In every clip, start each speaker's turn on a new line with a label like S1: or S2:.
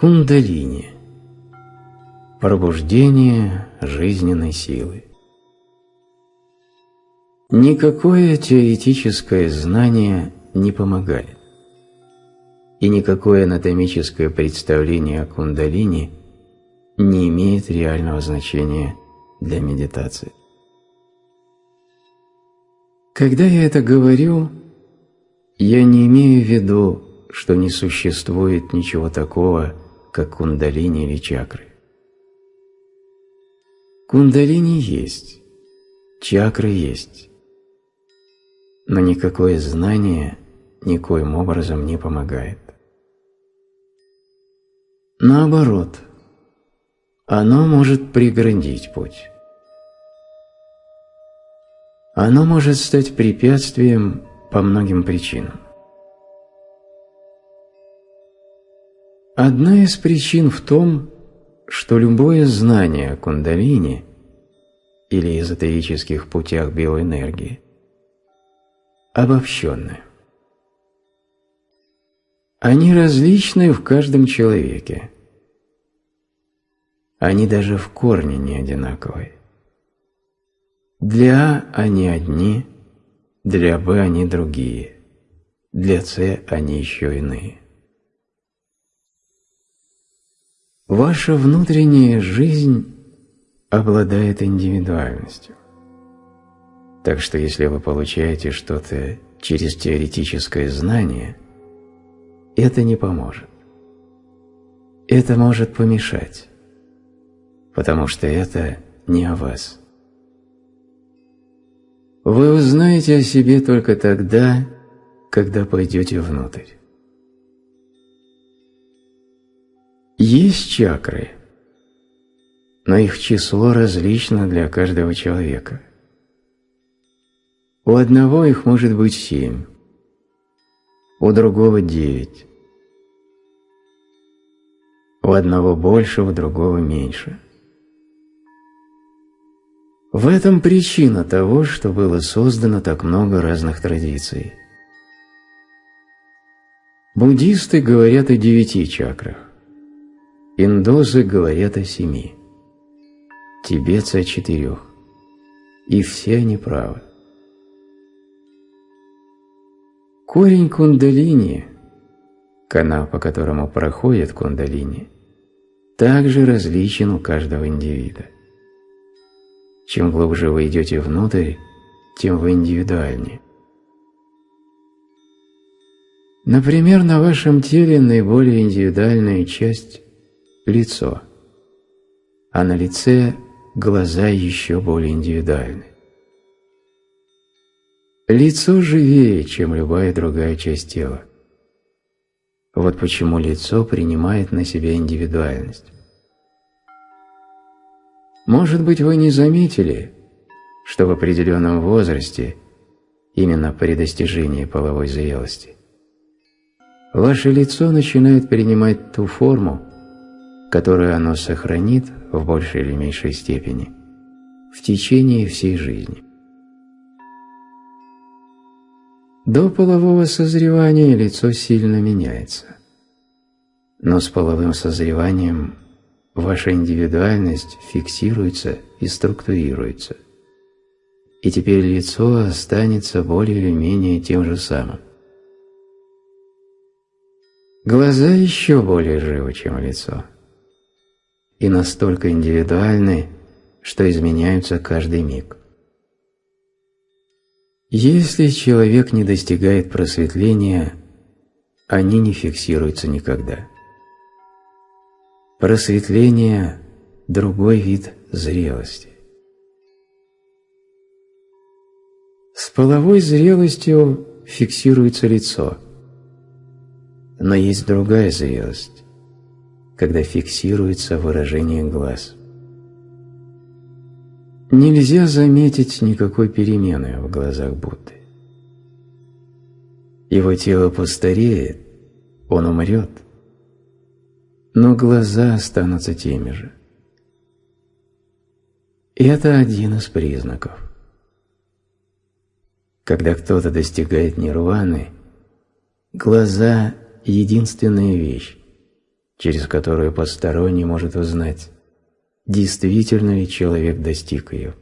S1: Кундалини – пробуждение жизненной силы. Никакое теоретическое знание не помогает, и никакое анатомическое представление о кундалини не имеет реального значения для медитации. Когда я это говорю, я не имею в виду, что не существует ничего такого, как кундалини или чакры. Кундалини есть, чакры есть, но никакое знание никоим образом не помогает. Наоборот, оно может преградить путь. Оно может стать препятствием по многим причинам. Одна из причин в том, что любое знание о кундалини или эзотерических путях биоэнергии обобщенное. Они различны в каждом человеке. Они даже в корне не одинаковые. Для А они одни, для Б они другие, для С они еще иные. Ваша внутренняя жизнь обладает индивидуальностью. Так что если вы получаете что-то через теоретическое знание, это не поможет. Это может помешать, потому что это не о вас. Вы узнаете о себе только тогда, когда пойдете внутрь. Есть чакры, но их число различно для каждого человека. У одного их может быть семь, у другого девять, у одного больше, у другого меньше. В этом причина того, что было создано так много разных традиций. Буддисты говорят о девяти чакрах. Индосы говорят о семи, тибетцы о четырех, и все они правы. Корень кундалини, канал, по которому проходит кундалини, также различен у каждого индивида. Чем глубже вы идете внутрь, тем вы индивидуальнее. Например, на вашем теле наиболее индивидуальная часть лицо, а на лице глаза еще более индивидуальны. Лицо живее, чем любая другая часть тела. Вот почему лицо принимает на себя индивидуальность. Может быть, вы не заметили, что в определенном возрасте, именно при достижении половой зрелости, ваше лицо начинает принимать ту форму, которую оно сохранит в большей или меньшей степени в течение всей жизни. До полового созревания лицо сильно меняется. Но с половым созреванием ваша индивидуальность фиксируется и структурируется. И теперь лицо останется более или менее тем же самым. Глаза еще более живы, чем лицо и настолько индивидуальны, что изменяются каждый миг. Если человек не достигает просветления, они не фиксируются никогда. Просветление – другой вид зрелости. С половой зрелостью фиксируется лицо, но есть другая зрелость когда фиксируется выражение глаз. Нельзя заметить никакой перемены в глазах Будды. Его тело постареет, он умрет, но глаза останутся теми же. Это один из признаков. Когда кто-то достигает нирваны, глаза – единственная вещь, через которую посторонний может узнать, действительно ли человек достиг ее.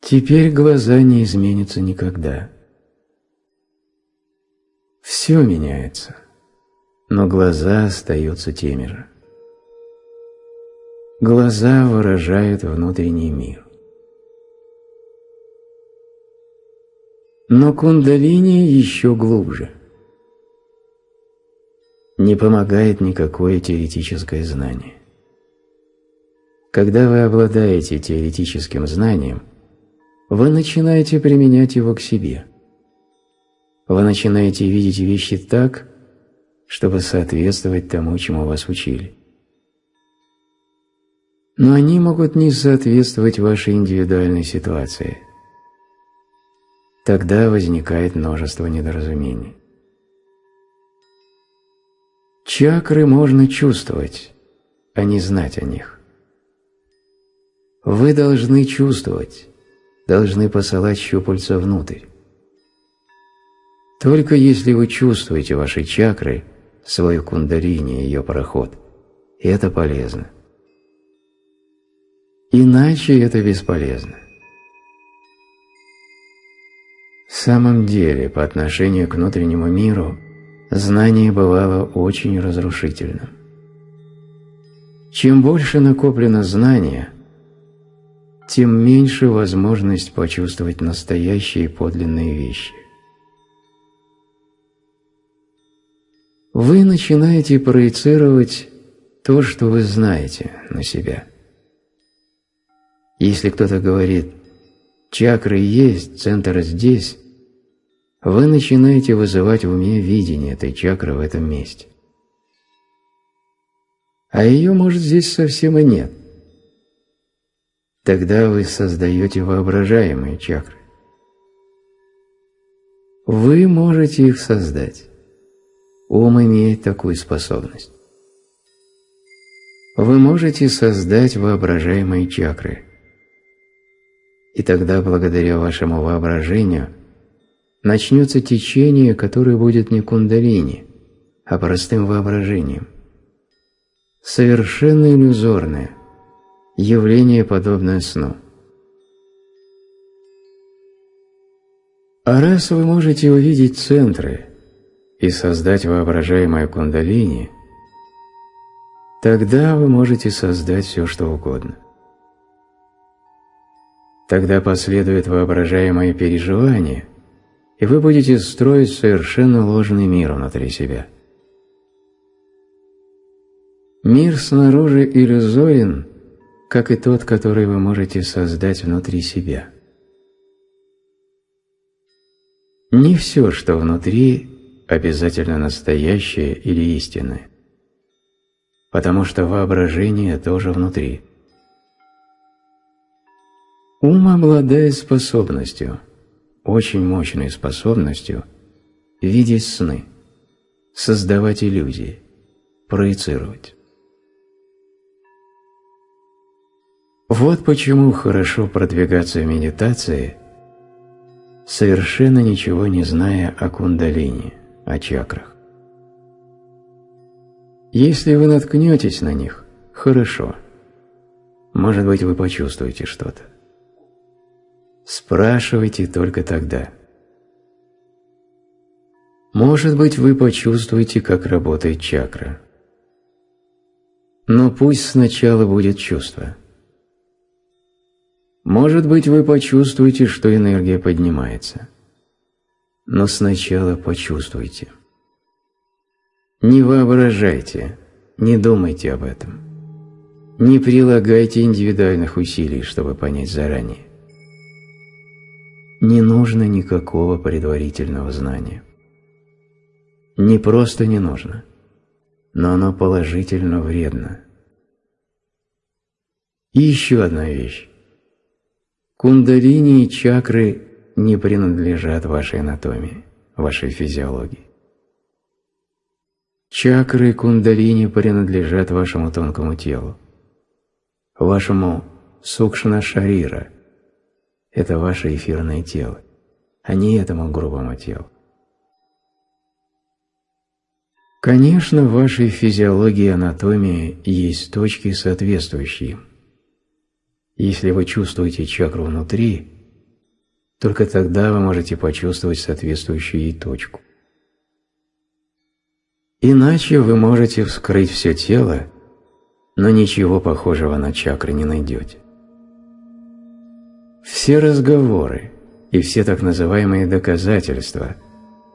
S1: Теперь глаза не изменятся никогда. Все меняется, но глаза остаются теми же. Глаза выражают внутренний мир. Но кундалини еще глубже. Не помогает никакое теоретическое знание. Когда вы обладаете теоретическим знанием, вы начинаете применять его к себе. Вы начинаете видеть вещи так, чтобы соответствовать тому, чему вас учили. Но они могут не соответствовать вашей индивидуальной ситуации – Тогда возникает множество недоразумений. Чакры можно чувствовать, а не знать о них. Вы должны чувствовать, должны посылать щупальца внутрь. Только если вы чувствуете ваши чакры, свою кундалини и ее проход, это полезно. Иначе это бесполезно. В самом деле, по отношению к внутреннему миру, знание бывало очень разрушительным. Чем больше накоплено знания, тем меньше возможность почувствовать настоящие подлинные вещи. Вы начинаете проецировать то, что вы знаете, на себя. Если кто-то говорит чакры есть, центр здесь, вы начинаете вызывать в уме видение этой чакры в этом месте. А ее, может, здесь совсем и нет. Тогда вы создаете воображаемые чакры. Вы можете их создать. Ум имеет такую способность. Вы можете создать воображаемые чакры – и тогда, благодаря вашему воображению, начнется течение, которое будет не кундалини, а простым воображением. Совершенно иллюзорное, явление, подобное сну. А раз вы можете увидеть центры и создать воображаемое кундалини, тогда вы можете создать все, что угодно. Тогда последует воображаемое переживание, и вы будете строить совершенно ложный мир внутри себя. Мир снаружи иллюзорен, как и тот, который вы можете создать внутри себя. Не все, что внутри, обязательно настоящее или истинное, потому что воображение тоже внутри – Ум обладает способностью, очень мощной способностью, видеть сны, создавать иллюзии, проецировать. Вот почему хорошо продвигаться в медитации, совершенно ничего не зная о кундалине, о чакрах. Если вы наткнетесь на них, хорошо. Может быть, вы почувствуете что-то. Спрашивайте только тогда. Может быть, вы почувствуете, как работает чакра. Но пусть сначала будет чувство. Может быть, вы почувствуете, что энергия поднимается. Но сначала почувствуйте. Не воображайте, не думайте об этом. Не прилагайте индивидуальных усилий, чтобы понять заранее не нужно никакого предварительного знания. Не просто не нужно, но оно положительно вредно. И еще одна вещь. Кундалини и чакры не принадлежат вашей анатомии, вашей физиологии. Чакры и кундалини принадлежат вашему тонкому телу, вашему сукшна-шарира – это ваше эфирное тело, а не этому грубому телу. Конечно, в вашей физиологии и анатомии есть точки, соответствующие. Если вы чувствуете чакру внутри, только тогда вы можете почувствовать соответствующую ей точку. Иначе вы можете вскрыть все тело, но ничего похожего на чакры не найдете. Все разговоры и все так называемые доказательства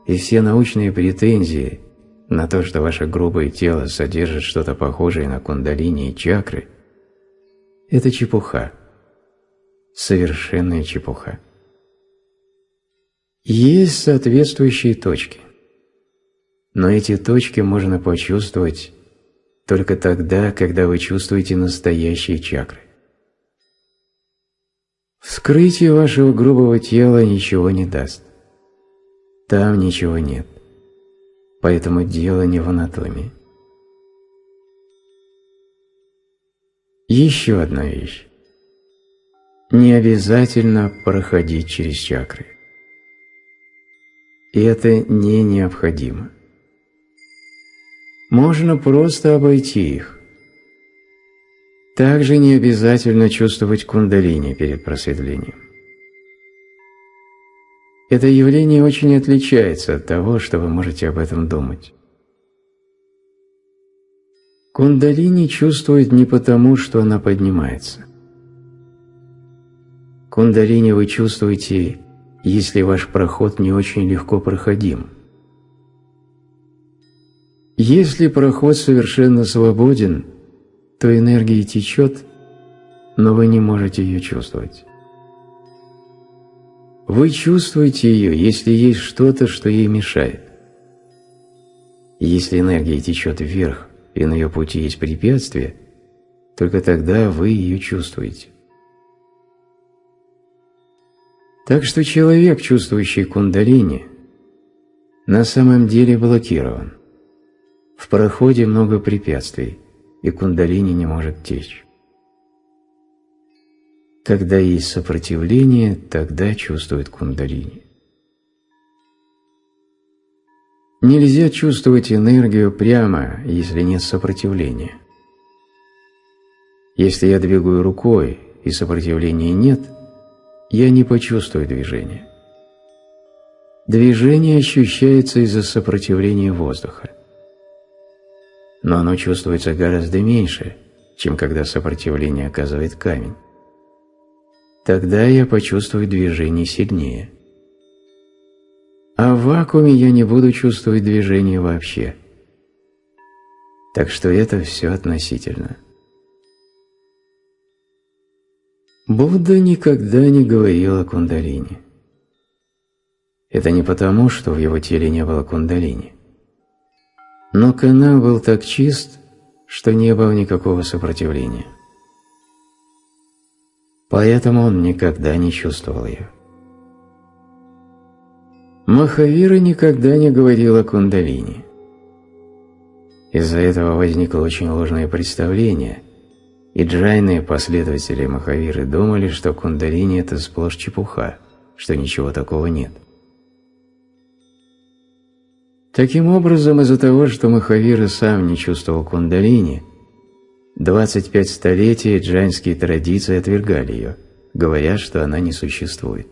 S1: и все научные претензии на то, что ваше грубое тело содержит что-то похожее на кундалини и чакры, это чепуха, совершенная чепуха. Есть соответствующие точки, но эти точки можно почувствовать только тогда, когда вы чувствуете настоящие чакры. Вскрытие вашего грубого тела ничего не даст. Там ничего нет. Поэтому дело не в анатомии. Еще одна вещь. Не обязательно проходить через чакры. И это не необходимо. Можно просто обойти их. Также не обязательно чувствовать кундалини перед просветлением. Это явление очень отличается от того, что вы можете об этом думать. Кундалини чувствует не потому, что она поднимается. Кундалини вы чувствуете, если ваш проход не очень легко проходим. Если проход совершенно свободен, то энергия течет, но вы не можете ее чувствовать. Вы чувствуете ее, если есть что-то, что ей мешает. Если энергия течет вверх, и на ее пути есть препятствие, только тогда вы ее чувствуете. Так что человек, чувствующий кундалини, на самом деле блокирован. В проходе много препятствий, и кундалини не может течь. Когда есть сопротивление, тогда чувствует кундалини. Нельзя чувствовать энергию прямо, если нет сопротивления. Если я двигаю рукой и сопротивления нет, я не почувствую движения. Движение ощущается из-за сопротивления воздуха но оно чувствуется гораздо меньше, чем когда сопротивление оказывает камень. Тогда я почувствую движение сильнее. А в вакууме я не буду чувствовать движение вообще. Так что это все относительно. Будда никогда не говорил о кундалине. Это не потому, что в его теле не было кундалини. Но канал был так чист, что не было никакого сопротивления. Поэтому он никогда не чувствовал ее. Махавира никогда не говорил о кундалине. Из-за этого возникло очень ложное представление, и джайные последователи Махавиры думали, что кундалини – это сплошь чепуха, что ничего такого нет. Таким образом, из-за того, что Махавира сам не чувствовал кундалини, 25 столетий джайнские традиции отвергали ее, говоря, что она не существует.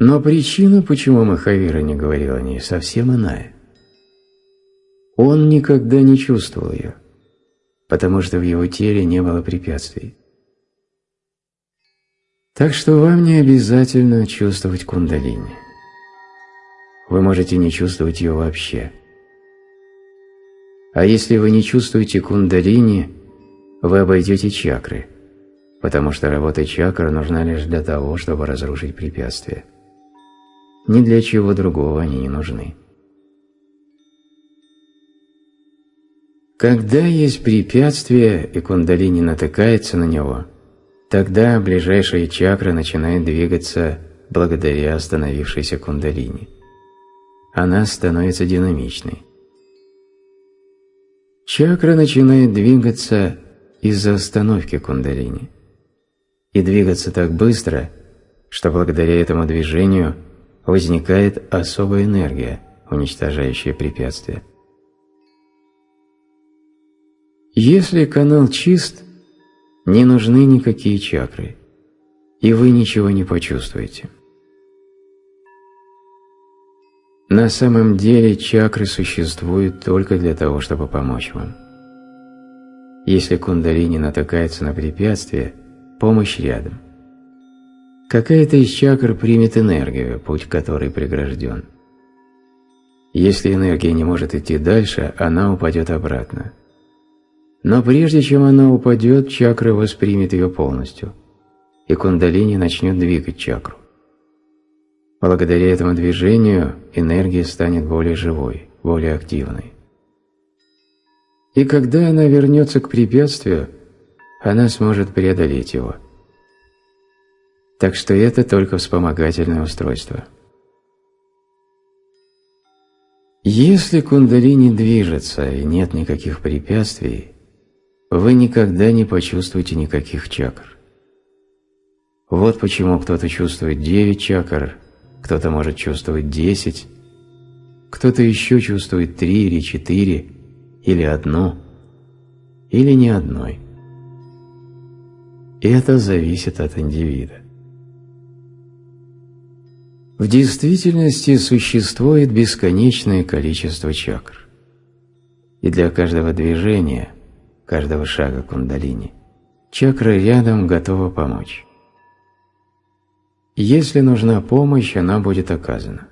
S1: Но причина, почему Махавира не говорил о ней, совсем иная. Он никогда не чувствовал ее, потому что в его теле не было препятствий. Так что вам не обязательно чувствовать кундалини вы можете не чувствовать ее вообще. А если вы не чувствуете кундалини, вы обойдете чакры, потому что работа чакр нужна лишь для того, чтобы разрушить препятствия. Ни для чего другого они не нужны. Когда есть препятствие и кундалини натыкается на него, тогда ближайшая чакра начинает двигаться благодаря остановившейся кундалини она становится динамичной. Чакра начинает двигаться из-за остановки кундалини. И двигаться так быстро, что благодаря этому движению возникает особая энергия, уничтожающая препятствия. Если канал чист, не нужны никакие чакры, и вы ничего не почувствуете. На самом деле чакры существуют только для того, чтобы помочь вам. Если кундалини натыкается на препятствие, помощь рядом. Какая-то из чакр примет энергию, путь которой прегражден. Если энергия не может идти дальше, она упадет обратно. Но прежде чем она упадет, чакра воспримет ее полностью, и кундалини начнет двигать чакру. Благодаря этому движению энергия станет более живой, более активной. И когда она вернется к препятствию, она сможет преодолеть его. Так что это только вспомогательное устройство. Если кундалини движется и нет никаких препятствий, вы никогда не почувствуете никаких чакр. Вот почему кто-то чувствует 9 чакр, кто-то может чувствовать 10, кто-то еще чувствует 3 или 4, или одну, или ни одной. Это зависит от индивида. В действительности существует бесконечное количество чакр. И для каждого движения, каждого шага кундалини, чакра рядом готова помочь. Если нужна помощь, она будет оказана.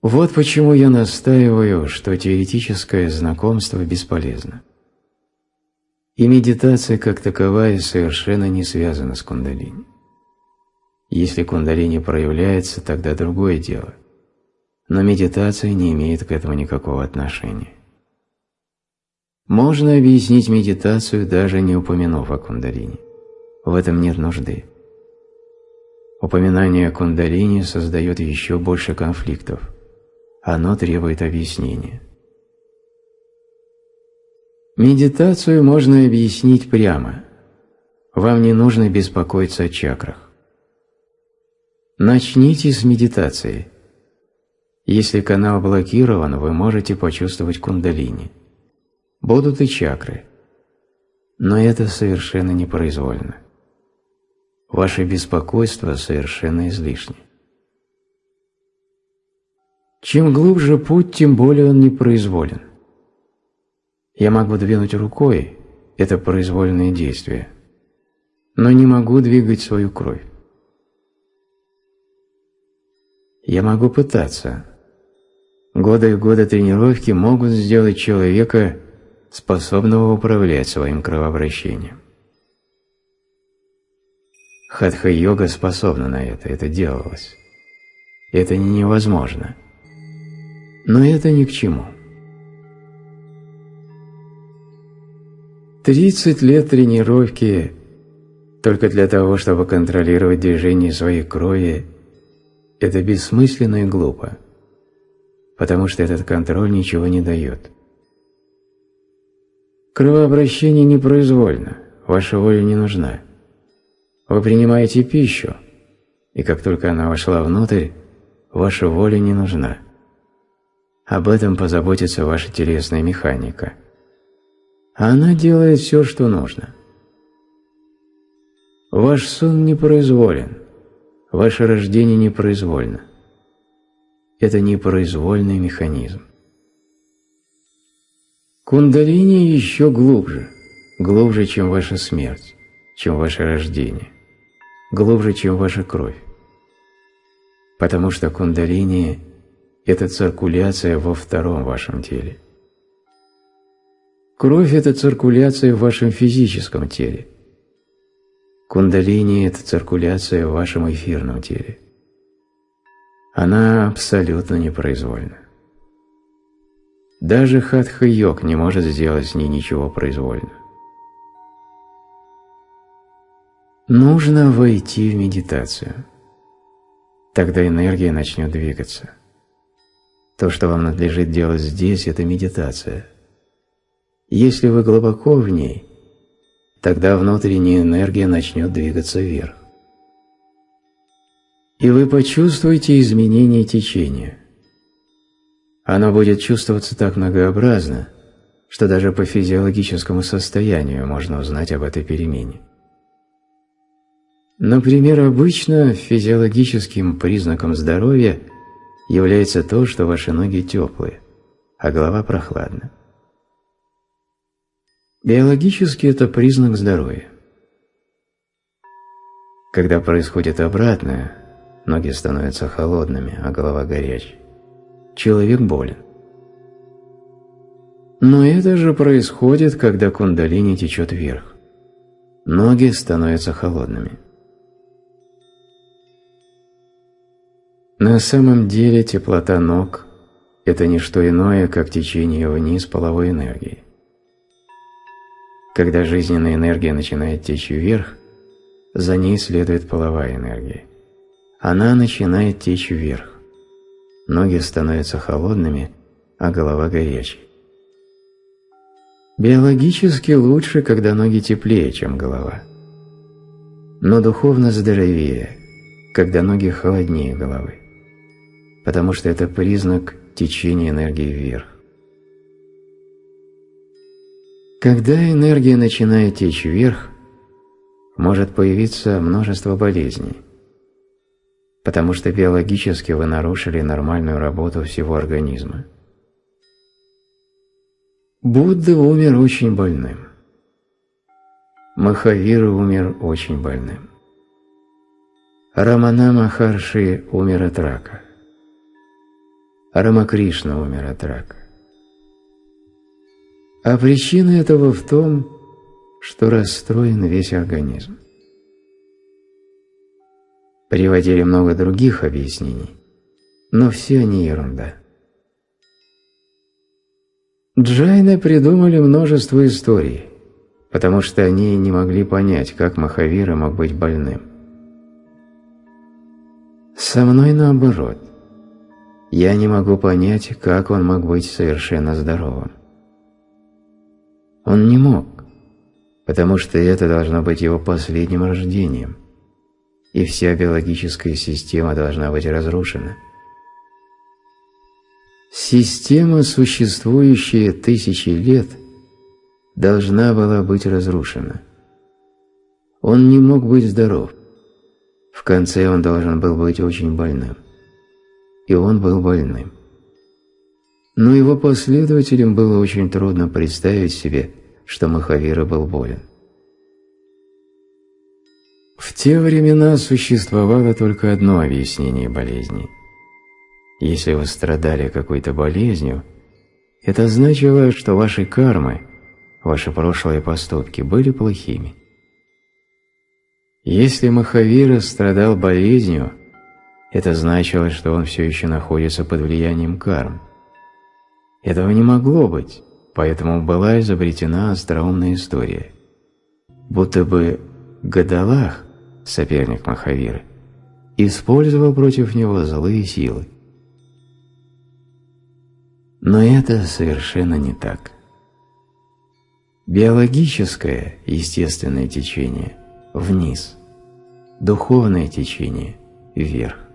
S1: Вот почему я настаиваю, что теоретическое знакомство бесполезно. И медитация как таковая совершенно не связана с кундалини. Если кундалини проявляется, тогда другое дело. Но медитация не имеет к этому никакого отношения. Можно объяснить медитацию, даже не упомянув о кундалини. В этом нет нужды. Упоминание кундалини создает еще больше конфликтов. Оно требует объяснения. Медитацию можно объяснить прямо. Вам не нужно беспокоиться о чакрах. Начните с медитации. Если канал блокирован, вы можете почувствовать кундалини. Будут и чакры. Но это совершенно непроизвольно. Ваше беспокойство совершенно излишне. Чем глубже путь, тем более он непроизволен. Я могу двинуть рукой – это произвольное действие, но не могу двигать свою кровь. Я могу пытаться. Годы и годы тренировки могут сделать человека способного управлять своим кровообращением. Хатха-йога способна на это, это делалось. Это не невозможно. Но это ни к чему. 30 лет тренировки только для того, чтобы контролировать движение своей крови это бессмысленно и глупо, потому что этот контроль ничего не дает. Кровообращение непроизвольно, ваша воля не нужна. Вы принимаете пищу, и как только она вошла внутрь, ваша воля не нужна. Об этом позаботится ваша телесная механика. Она делает все, что нужно. Ваш сон непроизволен – Ваше рождение непроизвольно. Это непроизвольный механизм. Кундалини еще глубже, глубже, чем ваша смерть, чем ваше рождение, глубже, чем ваша кровь. Потому что кундалини – это циркуляция во втором вашем теле. Кровь – это циркуляция в вашем физическом теле – Кундалини – это циркуляция в вашем эфирном теле. Она абсолютно непроизвольна. Даже хатха-йог не может сделать с ней ничего произвольно. Нужно войти в медитацию. Тогда энергия начнет двигаться. То, что вам надлежит делать здесь, это медитация. Если вы глубоко в ней, Тогда внутренняя энергия начнет двигаться вверх. и вы почувствуете изменение течения. Оно будет чувствоваться так многообразно, что даже по физиологическому состоянию можно узнать об этой перемене. Например, обычно физиологическим признаком здоровья является то, что ваши ноги теплые, а голова прохладна. Биологически это признак здоровья. Когда происходит обратное, ноги становятся холодными, а голова горячей, человек болен. Но это же происходит, когда кундалини течет вверх. Ноги становятся холодными. На самом деле теплота ног – это не что иное, как течение вниз половой энергии. Когда жизненная энергия начинает течь вверх, за ней следует половая энергия. Она начинает течь вверх. Ноги становятся холодными, а голова горячей. Биологически лучше, когда ноги теплее, чем голова. Но духовно здоровее, когда ноги холоднее головы потому что это признак течения энергии вверх. Когда энергия начинает течь вверх, может появиться множество болезней, потому что биологически вы нарушили нормальную работу всего организма. Будда умер очень больным. Махавира умер очень больным. Рамана Махарши умер от рака. Рамакришна умер от рака. А причина этого в том, что расстроен весь организм. Приводили много других объяснений, но все они ерунда. Джайны придумали множество историй, потому что они не могли понять, как Махавира мог быть больным. Со мной наоборот – я не могу понять, как он мог быть совершенно здоровым. Он не мог, потому что это должно быть его последним рождением, и вся биологическая система должна быть разрушена. Система, существующая тысячи лет, должна была быть разрушена. Он не мог быть здоров. В конце он должен был быть очень больным и он был больным. Но его последователям было очень трудно представить себе, что Махавира был болен. В те времена существовало только одно объяснение болезни. Если вы страдали какой-то болезнью, это значило, что ваши кармы, ваши прошлые поступки были плохими. Если Махавира страдал болезнью, это значило, что он все еще находится под влиянием карм. Этого не могло быть, поэтому была изобретена остроумная история. Будто бы Гадалах, соперник Махавиры, использовал против него злые силы. Но это совершенно не так. Биологическое, естественное течение – вниз, духовное течение – вверх.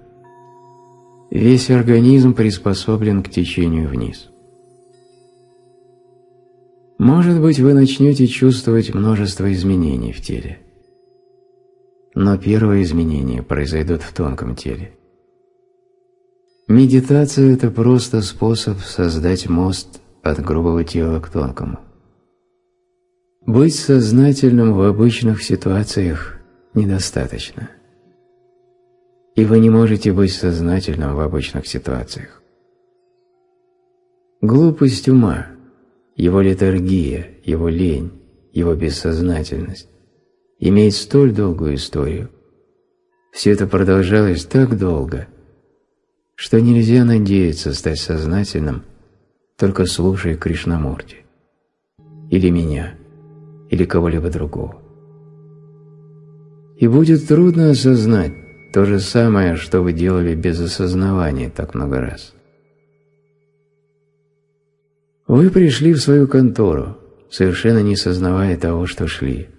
S1: Весь организм приспособлен к течению вниз. Может быть, вы начнете чувствовать множество изменений в теле. Но первые изменения произойдут в тонком теле. Медитация – это просто способ создать мост от грубого тела к тонкому. Быть сознательным в обычных ситуациях недостаточно – и вы не можете быть сознательным в обычных ситуациях. Глупость ума, его литургия, его лень, его бессознательность имеет столь долгую историю. Все это продолжалось так долго, что нельзя надеяться стать сознательным, только слушая Кришнамурти, или меня, или кого-либо другого. И будет трудно осознать, то же самое, что вы делали без осознавания так много раз. Вы пришли в свою контору, совершенно не сознавая того, что шли.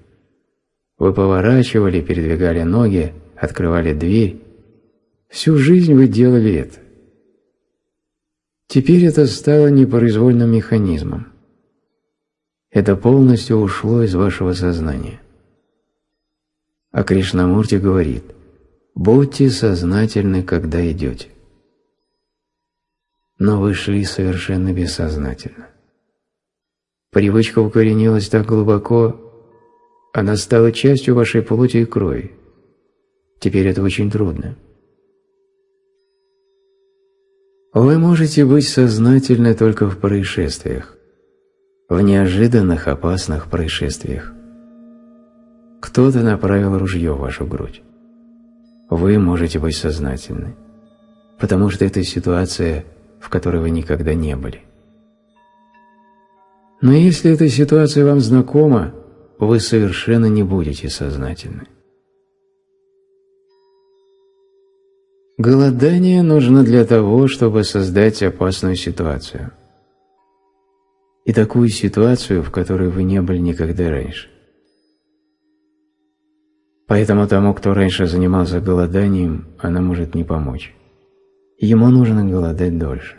S1: Вы поворачивали, передвигали ноги, открывали дверь. Всю жизнь вы делали это. Теперь это стало непроизвольным механизмом. Это полностью ушло из вашего сознания. А Кришнамурти говорит, будьте сознательны, когда идете. Но вы шли совершенно бессознательно. Привычка укоренилась так глубоко, она стала частью вашей плоти и крови. Теперь это очень трудно. Вы можете быть сознательны только в происшествиях, в неожиданных опасных происшествиях. Кто-то направил ружье в вашу грудь. Вы можете быть сознательны, потому что это ситуация, в которой вы никогда не были. Но если эта ситуация вам знакома, вы совершенно не будете сознательны. Голодание нужно для того, чтобы создать опасную ситуацию. И такую ситуацию, в которой вы не были никогда раньше. Поэтому тому, кто раньше занимался голоданием, она может не помочь. Ему нужно голодать дольше.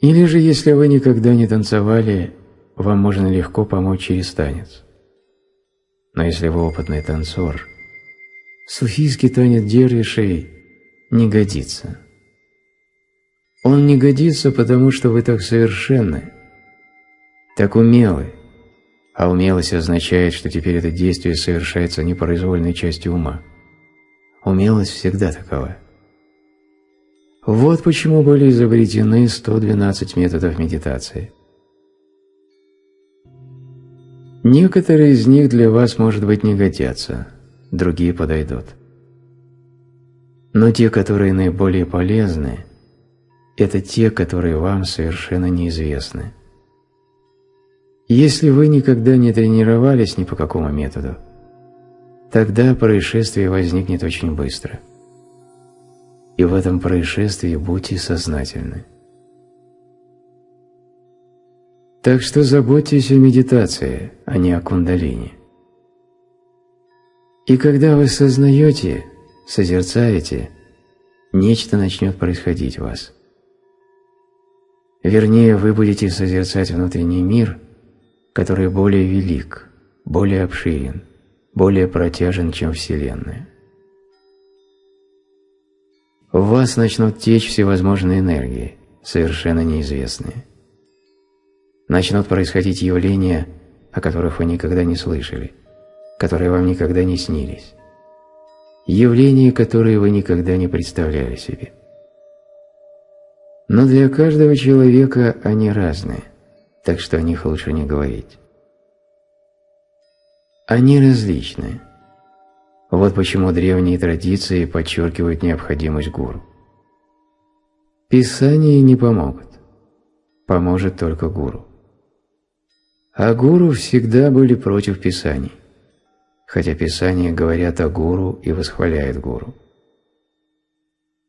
S1: Или же, если вы никогда не танцевали, вам можно легко помочь через танец. Но если вы опытный танцор, суфийский танец дервишей не годится. Он не годится, потому что вы так совершенны, так умелы, умелость означает, что теперь это действие совершается непроизвольной частью ума. Умелость всегда такова. Вот почему были изобретены 112 методов медитации. Некоторые из них для вас, может быть, не годятся, другие подойдут. Но те, которые наиболее полезны, это те, которые вам совершенно неизвестны. Если вы никогда не тренировались ни по какому методу, тогда происшествие возникнет очень быстро – и в этом происшествии будьте сознательны. Так что заботьтесь о медитации, а не о кундалине. И когда вы сознаете, созерцаете, нечто начнет происходить в вас. Вернее, вы будете созерцать внутренний мир, который более велик, более обширен, более протяжен, чем Вселенная в вас начнут течь всевозможные энергии, совершенно неизвестные. Начнут происходить явления, о которых вы никогда не слышали, которые вам никогда не снились. Явления, которые вы никогда не представляли себе. Но для каждого человека они разные, так что о них лучше не говорить. Они различные. Вот почему древние традиции подчеркивают необходимость гуру. Писания не помогут. Поможет только гуру. А гуру всегда были против писаний, хотя писания говорят о гуру и восхваляют гуру.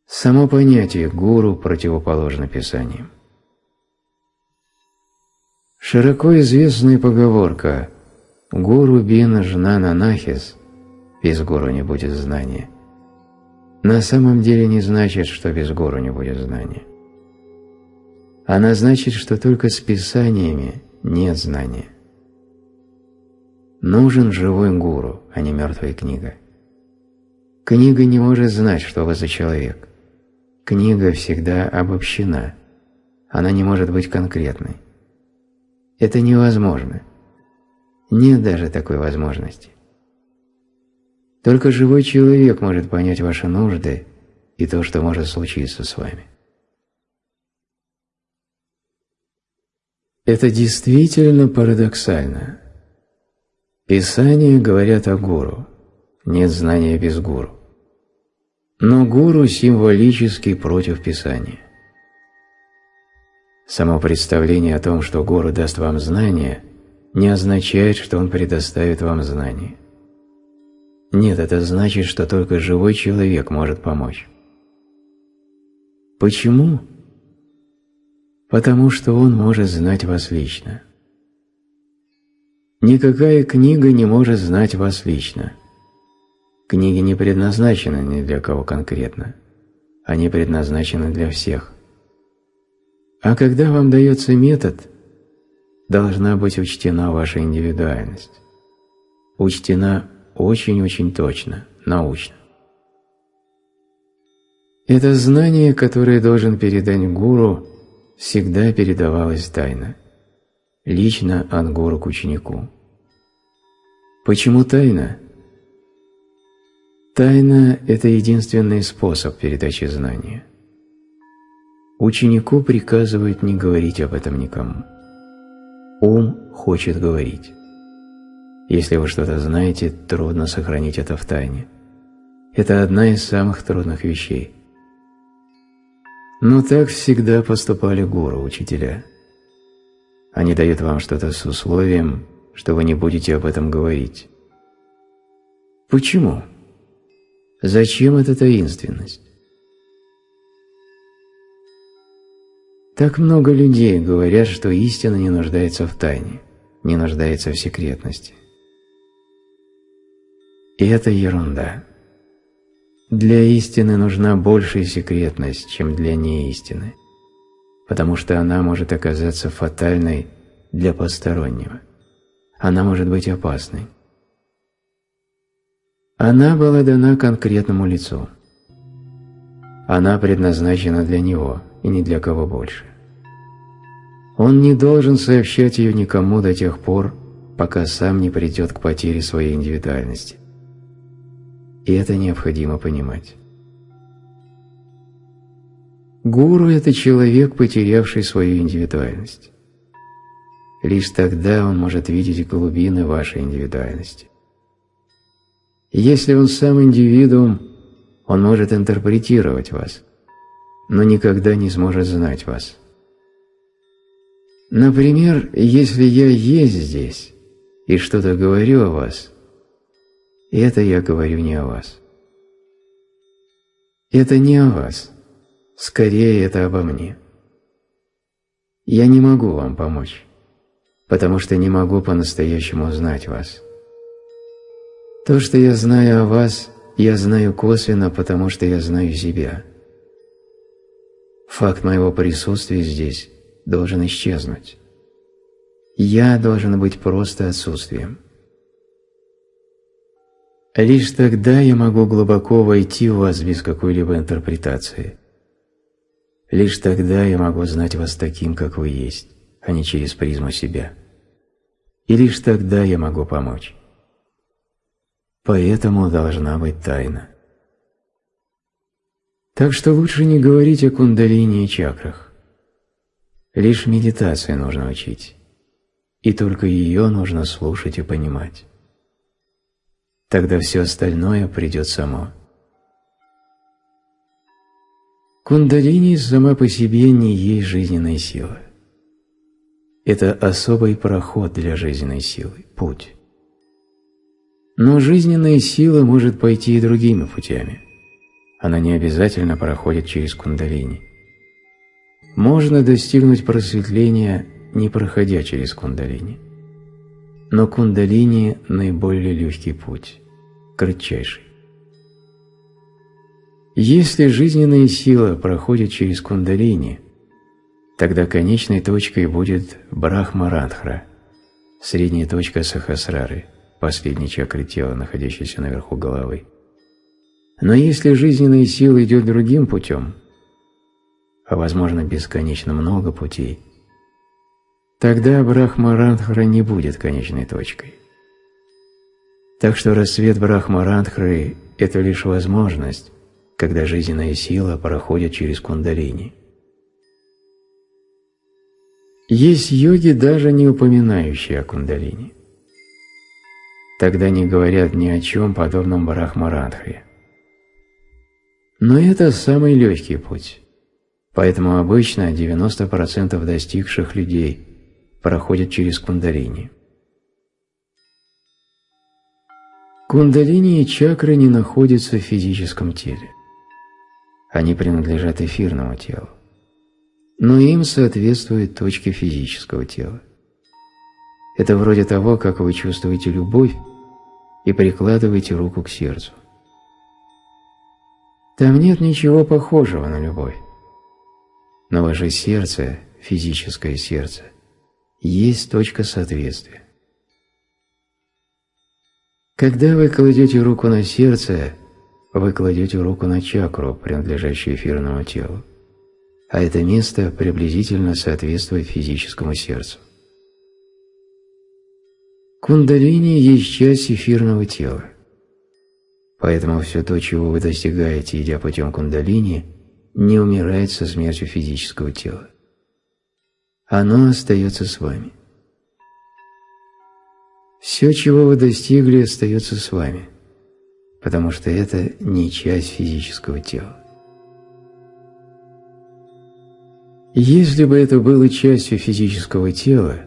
S1: Само понятие «гуру» противоположно писаниям. Широко известная поговорка «Гуру бин жнана нахис» без гуру не будет знания, на самом деле не значит, что без гуру не будет знания. Она значит, что только с писаниями нет знания. Нужен живой гуру, а не мертвая книга. Книга не может знать, что вы за человек. Книга всегда обобщена. Она не может быть конкретной. Это невозможно. Нет даже такой возможности. Только живой человек может понять ваши нужды и то, что может случиться с вами. Это действительно парадоксально. Писания говорят о гуру. Нет знания без гуру. Но гуру символически против Писания. Само представление о том, что гуру даст вам знания, не означает, что он предоставит вам знания. Нет, это значит, что только живой человек может помочь. Почему? Потому что он может знать вас лично. Никакая книга не может знать вас лично. Книги не предназначены ни для кого конкретно. Они предназначены для всех. А когда вам дается метод, должна быть учтена ваша индивидуальность. Учтена очень-очень точно, научно. Это знание, которое должен передать гуру, всегда передавалось тайно, лично от гуру к ученику. Почему тайна? Тайна – это единственный способ передачи знания. Ученику приказывают не говорить об этом никому. Ум хочет говорить. Если вы что-то знаете, трудно сохранить это в тайне. Это одна из самых трудных вещей. Но так всегда поступали гуру, учителя. Они дают вам что-то с условием, что вы не будете об этом говорить. Почему? Зачем эта таинственность? Так много людей говорят, что истина не нуждается в тайне, не нуждается в секретности. И это ерунда. Для истины нужна большая секретность, чем для неистины, потому что она может оказаться фатальной для постороннего. Она может быть опасной. Она была дана конкретному лицу. Она предназначена для него и ни для кого больше. Он не должен сообщать ее никому до тех пор, пока сам не придет к потере своей индивидуальности. И это необходимо понимать. Гуру – это человек, потерявший свою индивидуальность. Лишь тогда он может видеть глубины вашей индивидуальности. Если он сам индивидуум, он может интерпретировать вас, но никогда не сможет знать вас. Например, если я есть здесь и что-то говорю о вас, это я говорю не о вас. Это не о вас, скорее это обо мне. Я не могу вам помочь, потому что не могу по-настоящему знать вас. То, что я знаю о вас, я знаю косвенно, потому что я знаю себя. Факт моего присутствия здесь должен исчезнуть. Я должен быть просто отсутствием. Лишь тогда я могу глубоко войти в вас без какой-либо интерпретации. Лишь тогда я могу знать вас таким, как вы есть, а не через призму себя. И лишь тогда я могу помочь. Поэтому должна быть тайна. Так что лучше не говорить о кундалине и чакрах. Лишь медитации нужно учить, и только ее нужно слушать и понимать. Тогда все остальное придет само. Кундалини сама по себе не есть жизненная сила. Это особый проход для жизненной силы, путь. Но жизненная сила может пойти и другими путями. Она не обязательно проходит через кундалини. Можно достигнуть просветления, не проходя через кундалини. Но кундалини – наиболее легкий путь, кратчайший. Если жизненная сила проходит через кундалини, тогда конечной точкой будет Брахмарадхра, средняя точка Сахасрары, последней чакры тела, находящейся наверху головы. Но если жизненная сила идет другим путем – а возможно бесконечно много путей, тогда Брахмарандхра не будет конечной точкой. Так что рассвет Брахмарандхры – это лишь возможность, когда жизненная сила проходит через кундалини. Есть йоги, даже не упоминающие о кундалини. Тогда не говорят ни о чем подобном Брахмарандхре. Но это самый легкий путь. Поэтому обычно 90% достигших людей проходят через кундалини. Кундалини и чакры не находятся в физическом теле. Они принадлежат эфирному телу. Но им соответствуют точки физического тела. Это вроде того, как вы чувствуете любовь и прикладываете руку к сердцу. Там нет ничего похожего на любовь. Но ваше сердце, физическое сердце, есть точка соответствия. Когда вы кладете руку на сердце, вы кладете руку на чакру, принадлежащую эфирному телу, а это место приблизительно соответствует физическому сердцу. Кундалини есть часть эфирного тела. Поэтому все то, чего вы достигаете, идя путем кундалини, не умирает со смертью физического тела. Оно остается с вами. Все, чего вы достигли, остается с вами, потому что это не часть физического тела. Если бы это было частью физического тела,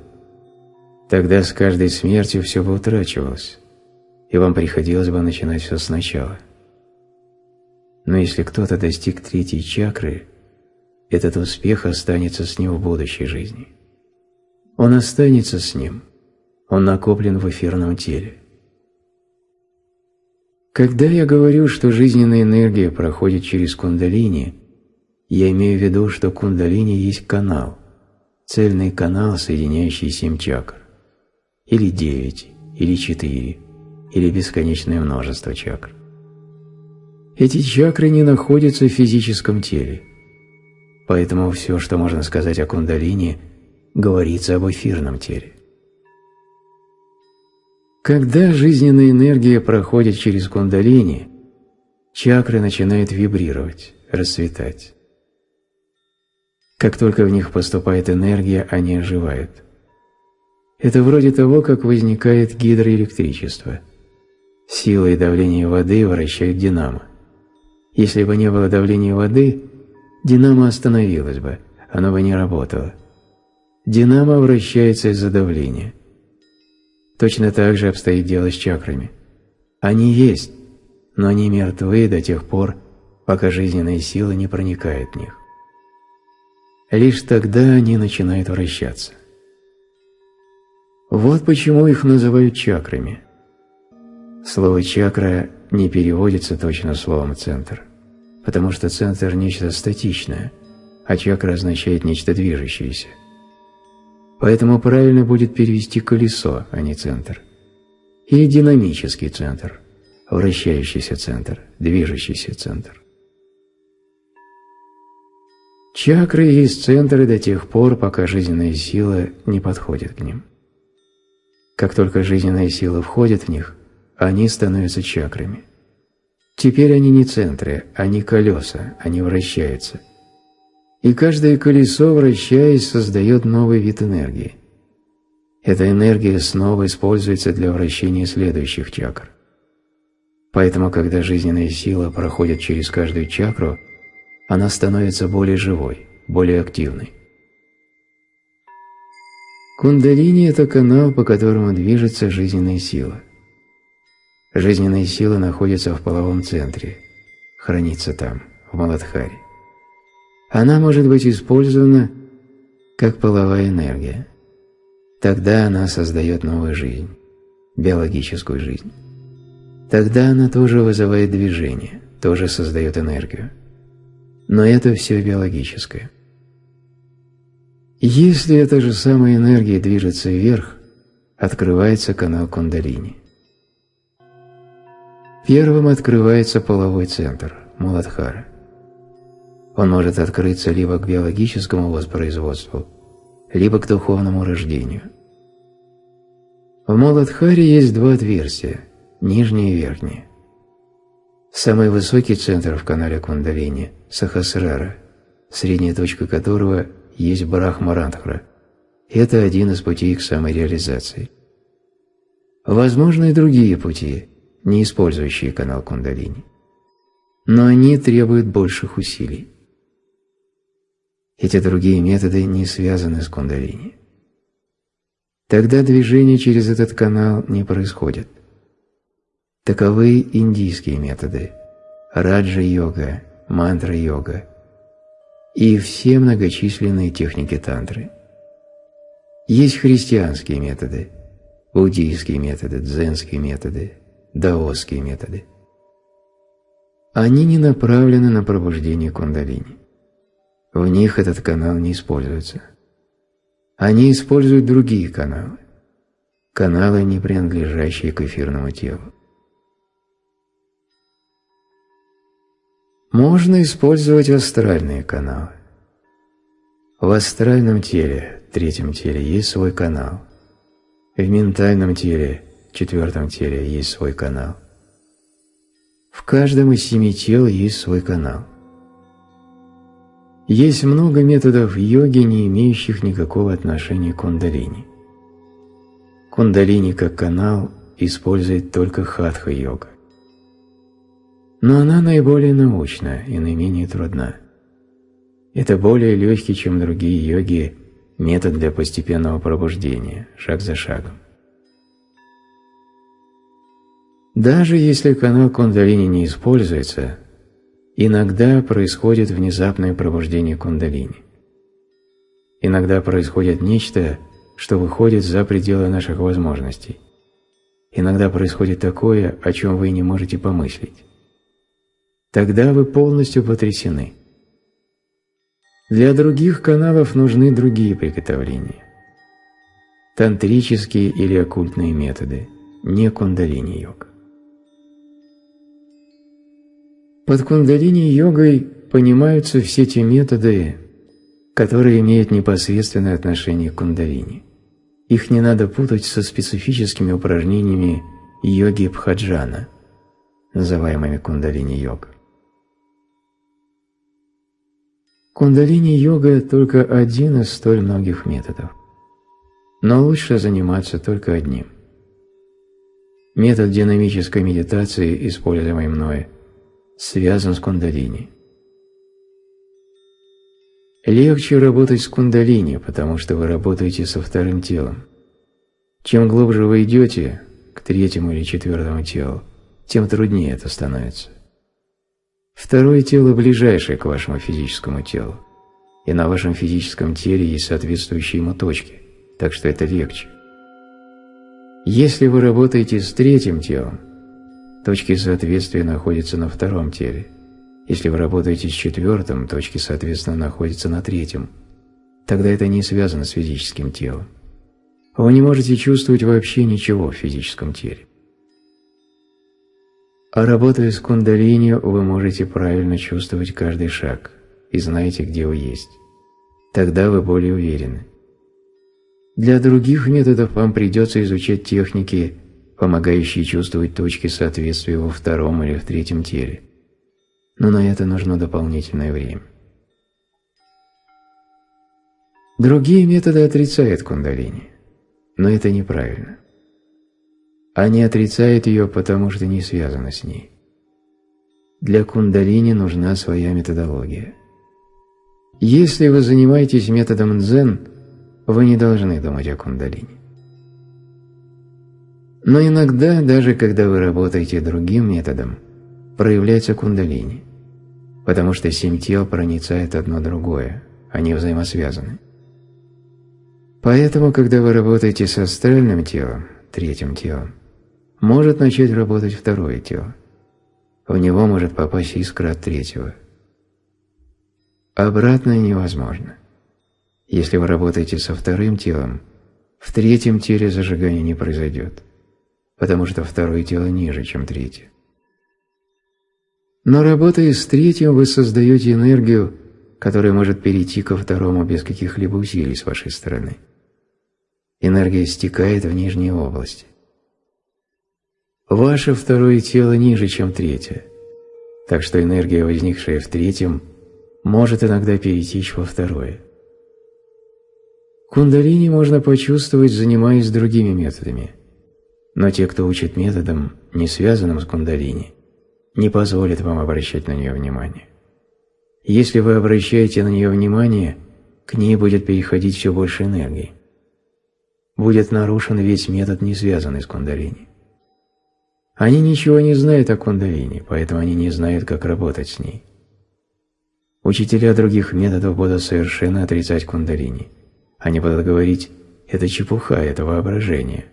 S1: тогда с каждой смертью все бы утрачивалось, и вам приходилось бы начинать все сначала. Но если кто-то достиг третьей чакры, этот успех останется с ним в будущей жизни. Он останется с ним, он накоплен в эфирном теле. Когда я говорю, что жизненная энергия проходит через кундалини, я имею в виду, что кундалини есть канал, цельный канал, соединяющий семь чакр, или девять, или четыре, или бесконечное множество чакр. Эти чакры не находятся в физическом теле, поэтому все, что можно сказать о кундалини, говорится об эфирном теле. Когда жизненная энергия проходит через кундалини, чакры начинают вибрировать, расцветать. Как только в них поступает энергия, они оживают. Это вроде того, как возникает гидроэлектричество. Сила и давление воды вращают динамо. Если бы не было давления воды, динамо остановилось бы, оно бы не работало. Динамо вращается из-за давления. Точно так же обстоит дело с чакрами. Они есть, но они мертвы до тех пор, пока жизненная сила не проникает в них. Лишь тогда они начинают вращаться. Вот почему их называют чакрами. Слово «чакра» не переводится точно словом «центр», потому что центр – нечто статичное, а чакра означает нечто движущееся. Поэтому правильно будет перевести колесо, а не центр. Или динамический центр, вращающийся центр, движущийся центр. Чакры есть центры до тех пор, пока жизненная сила не подходит к ним. Как только жизненная сила входит в них, они становятся чакрами. Теперь они не центры, они колеса, они вращаются – и каждое колесо, вращаясь, создает новый вид энергии. Эта энергия снова используется для вращения следующих чакр. Поэтому, когда жизненная сила проходит через каждую чакру, она становится более живой, более активной. Кундалини – это канал, по которому движется жизненная сила. Жизненная сила находится в половом центре, хранится там, в Маладхаре она может быть использована как половая энергия. Тогда она создает новую жизнь, биологическую жизнь. Тогда она тоже вызывает движение, тоже создает энергию. Но это все биологическое. Если эта же самая энергия движется вверх, открывается канал кундалини. Первым открывается половой центр – Муладхара. Он может открыться либо к биологическому воспроизводству, либо к духовному рождению. В Моладхаре есть два отверстия – нижнее и верхнее. Самый высокий центр в канале Кундалини – Сахасрара, средняя точка которого есть Брахмарандхра. Это один из путей к самореализации. Возможны и другие пути, не использующие канал Кундалини. Но они требуют больших усилий. Эти другие методы не связаны с кундалини. Тогда движение через этот канал не происходит. Таковы индийские методы – раджа-йога, мантра-йога и все многочисленные техники тантры. Есть христианские методы, буддийские методы, дзенские методы, даосские методы. Они не направлены на пробуждение кундалини. В них этот канал не используется. Они используют другие каналы. Каналы, не принадлежащие к эфирному телу. Можно использовать астральные каналы. В астральном теле, третьем теле, есть свой канал. В ментальном теле, четвертом теле, есть свой канал. В каждом из семи тел есть свой канал. Есть много методов йоги, не имеющих никакого отношения к кундалини. Кундалини как канал использует только хатха-йога. Но она наиболее научна и наименее трудна. Это более легкий, чем другие йоги, метод для постепенного пробуждения, шаг за шагом. Даже если канал кундалини не используется, иногда происходит внезапное пробуждение кундалини. Иногда происходит нечто, что выходит за пределы наших возможностей. Иногда происходит такое, о чем вы не можете помыслить. Тогда вы полностью потрясены. Для других каналов нужны другие приготовления. Тантрические или оккультные методы, не кундалини-йога. Под кундалини-йогой понимаются все те методы, которые имеют непосредственное отношение к кундалини. Их не надо путать со специфическими упражнениями йоги Бхаджана, называемыми кундалини-йога. Кундалини-йога – только один из столь многих методов. Но лучше заниматься только одним. Метод динамической медитации, используемый мной – связан с кундалини. Легче работать с кундалини, потому что вы работаете со вторым телом. Чем глубже вы идете к третьему или четвертому телу, тем труднее это становится. Второе тело ближайшее к вашему физическому телу, и на вашем физическом теле есть соответствующие ему точки, так что это легче. Если вы работаете с третьим телом, Точки соответствия находятся на втором теле. Если вы работаете с четвертым, точки соответственно находятся на третьем. Тогда это не связано с физическим телом. Вы не можете чувствовать вообще ничего в физическом теле. А работая с кундалини, вы можете правильно чувствовать каждый шаг и знаете, где вы есть. Тогда вы более уверены. Для других методов вам придется изучать техники помогающие чувствовать точки соответствия во втором или в третьем теле. Но на это нужно дополнительное время. Другие методы отрицают кундалини, но это неправильно. Они отрицают ее, потому что не связаны с ней. Для кундалини нужна своя методология. Если вы занимаетесь методом дзен, вы не должны думать о кундалини. Но иногда, даже когда вы работаете другим методом, проявляется кундалини, потому что семь тел проницает одно другое, они взаимосвязаны. Поэтому, когда вы работаете с астральным телом, третьим телом, может начать работать второе тело. В него может попасть искра от третьего. Обратное невозможно. Если вы работаете со вторым телом, в третьем теле зажигание не произойдет потому что второе тело ниже, чем третье. Но работая с третьим, вы создаете энергию, которая может перейти ко второму без каких-либо усилий с вашей стороны. Энергия стекает в нижние области. Ваше второе тело ниже, чем третье, так что энергия, возникшая в третьем, может иногда перетечь во второе. Кундалини можно почувствовать, занимаясь другими методами – но те, кто учит методом, не связанным с кундалини, не позволят вам обращать на нее внимание. Если вы обращаете на нее внимание, к ней будет переходить все больше энергии. Будет нарушен весь метод, не связанный с кундалини. Они ничего не знают о кундалини, поэтому они не знают, как работать с ней. Учителя других методов будут совершенно отрицать кундалини. Они будут говорить «это чепуха, это воображение».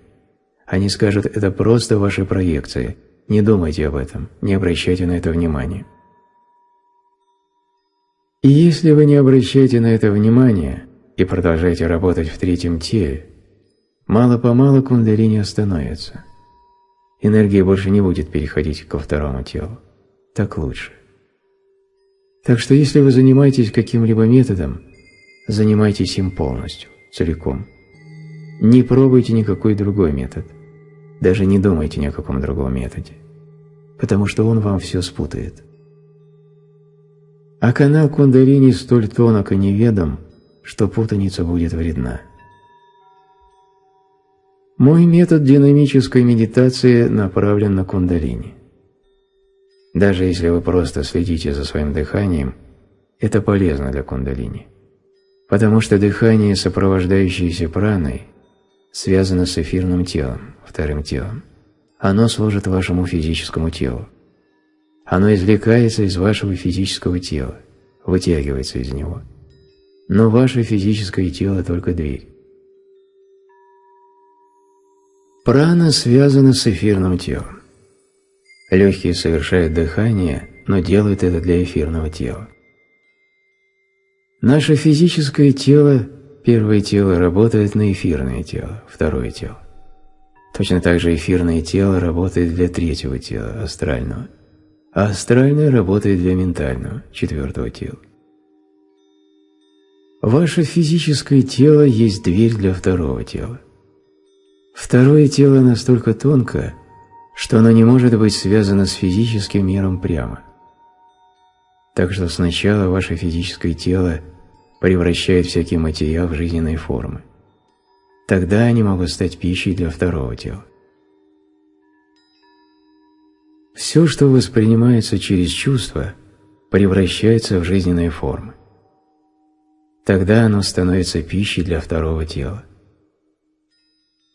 S1: Они скажут, это просто ваши проекции, не думайте об этом, не обращайте на это внимания. И если вы не обращаете на это внимания и продолжаете работать в третьем теле, мало-помалу кундалини остановится. Энергия больше не будет переходить ко второму телу. Так лучше. Так что если вы занимаетесь каким-либо методом, занимайтесь им полностью, целиком. Не пробуйте никакой другой метод. Даже не думайте ни о каком другом методе. Потому что он вам все спутает. А канал кундалини столь тонок и неведом, что путаница будет вредна. Мой метод динамической медитации направлен на кундалини. Даже если вы просто следите за своим дыханием, это полезно для кундалини. Потому что дыхание, сопровождающееся праной, связано с эфирным телом, вторым телом. Оно служит вашему физическому телу. Оно извлекается из вашего физического тела, вытягивается из него. Но ваше физическое тело только дверь. Прана связана с эфирным телом. Легкие совершают дыхание, но делают это для эфирного тела. Наше физическое тело, первое тело, работает на эфирное тело, второе тело. Точно так же эфирное тело работает для третьего тела, астрального, а астральное работает для ментального, четвертого тела. Ваше физическое тело есть дверь для второго тела. Второе тело настолько тонко, что оно не может быть связано с физическим миром прямо. Так что сначала ваше физическое тело превращает всякий материал в жизненные формы. Тогда они могут стать пищей для второго тела. Все, что воспринимается через чувства, превращается в жизненные формы. Тогда оно становится пищей для второго тела.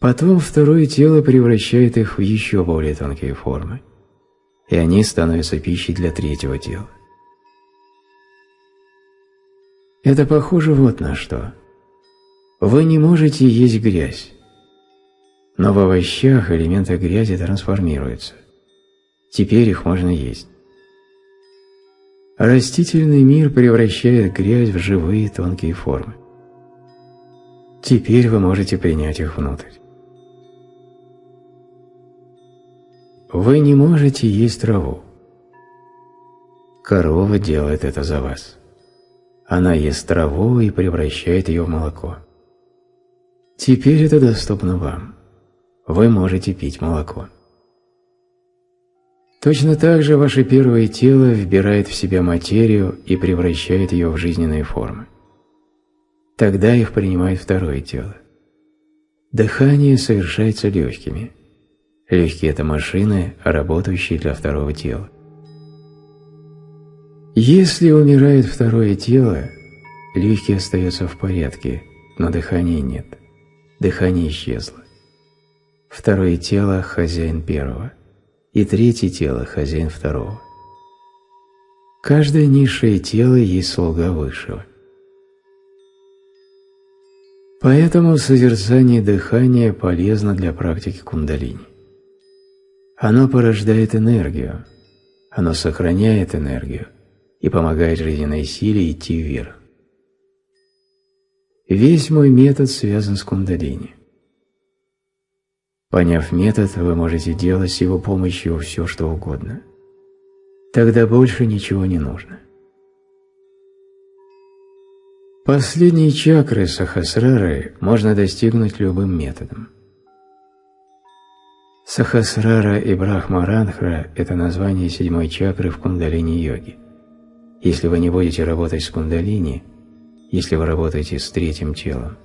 S1: Потом второе тело превращает их в еще более тонкие формы, и они становятся пищей для третьего тела. Это похоже вот на что. Вы не можете есть грязь, но в овощах элементы грязи трансформируются. Теперь их можно есть. Растительный мир превращает грязь в живые тонкие формы. Теперь вы можете принять их внутрь. Вы не можете есть траву. Корова делает это за вас. Она ест траву и превращает ее в молоко. Теперь это доступно вам. Вы можете пить молоко. Точно так же ваше первое тело вбирает в себя материю и превращает ее в жизненные формы. Тогда их принимает второе тело. Дыхание совершается легкими – Легкие – это машины, работающие для второго тела. Если умирает второе тело, легкие остаются в порядке, но дыхания нет. Дыхание исчезло. Второе тело – хозяин первого, и третье тело – хозяин второго. Каждое низшее тело есть слуга высшего. Поэтому созерцание дыхания полезно для практики кундалини. Оно порождает энергию, оно сохраняет энергию и помогает жизненной силе идти вверх. Весь мой метод связан с кундалини. Поняв метод, вы можете делать с его помощью все, что угодно. Тогда больше ничего не нужно. Последние чакры Сахасрары можно достигнуть любым методом. Сахасрара и Брахмаранхра – это название седьмой чакры в кундалини-йоге. Если вы не будете работать с кундалини, если вы работаете с третьим телом,